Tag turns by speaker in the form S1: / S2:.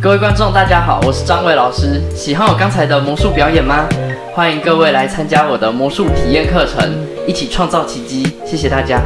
S1: 各位观众大家好我是张伟老师。喜欢我刚才的魔术表演吗？欢迎各位来参加我的魔术体验课程一起创造奇迹谢谢大家。